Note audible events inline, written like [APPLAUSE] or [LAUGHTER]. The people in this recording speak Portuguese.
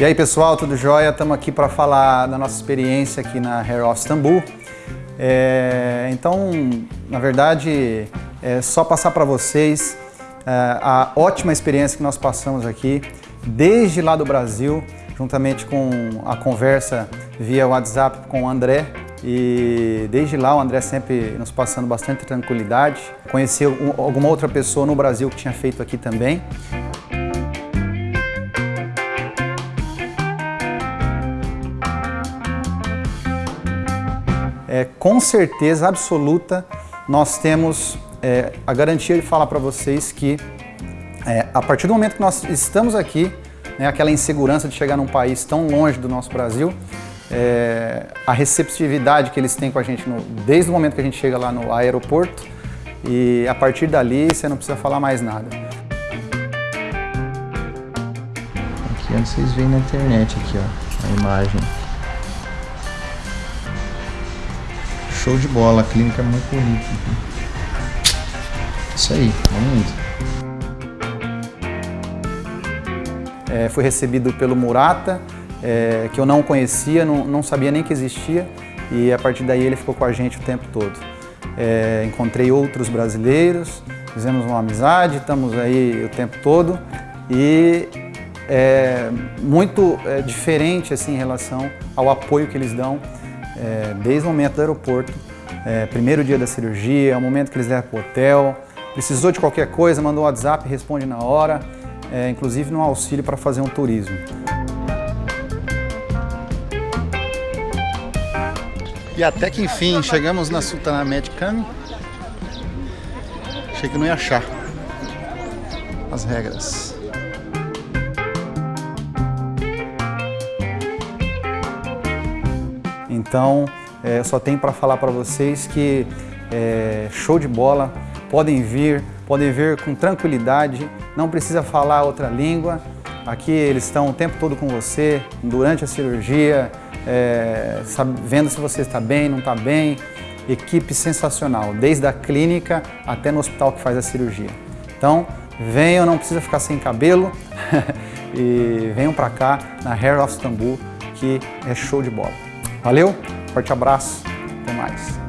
E aí pessoal, tudo jóia? Estamos aqui para falar da nossa experiência aqui na Hair of Istanbul. É, então, na verdade, é só passar para vocês é, a ótima experiência que nós passamos aqui, desde lá do Brasil, juntamente com a conversa via WhatsApp com o André, e desde lá o André sempre nos passando bastante tranquilidade. Conheci alguma outra pessoa no Brasil que tinha feito aqui também. É, com certeza absoluta nós temos é, a garantia de falar para vocês que é, a partir do momento que nós estamos aqui, né, aquela insegurança de chegar num país tão longe do nosso Brasil, é, a receptividade que eles têm com a gente no, desde o momento que a gente chega lá no aeroporto e a partir dali você não precisa falar mais nada. Aqui onde vocês veem na internet aqui ó, a imagem. Show de bola, a clínica é muito bonita. Isso aí, vamos indo. É, fui recebido pelo Murata, é, que eu não conhecia, não, não, sabia nem que existia, e a partir daí ele ficou com a gente o tempo todo. É, encontrei outros brasileiros, fizemos uma amizade, estamos aí o tempo todo, e é muito é, diferente assim, em relação ao apoio que eles dão é, desde o momento do aeroporto, é, primeiro dia da cirurgia, o momento que eles levam para o hotel, precisou de qualquer coisa, mandou um WhatsApp, responde na hora, é, inclusive no auxílio para fazer um turismo. E até que enfim, chegamos na Sultana Medicam. Achei que não ia achar as regras. Então, é, só tenho para falar para vocês que é, show de bola, podem vir, podem vir com tranquilidade, não precisa falar outra língua. Aqui eles estão o tempo todo com você, durante a cirurgia, é, sabe, vendo se você está bem, não está bem. Equipe sensacional, desde a clínica até no hospital que faz a cirurgia. Então, venham, não precisa ficar sem cabelo [LAUGHS] e venham para cá na Hair of Istanbul, que é show de bola. Valeu, forte abraço, até mais.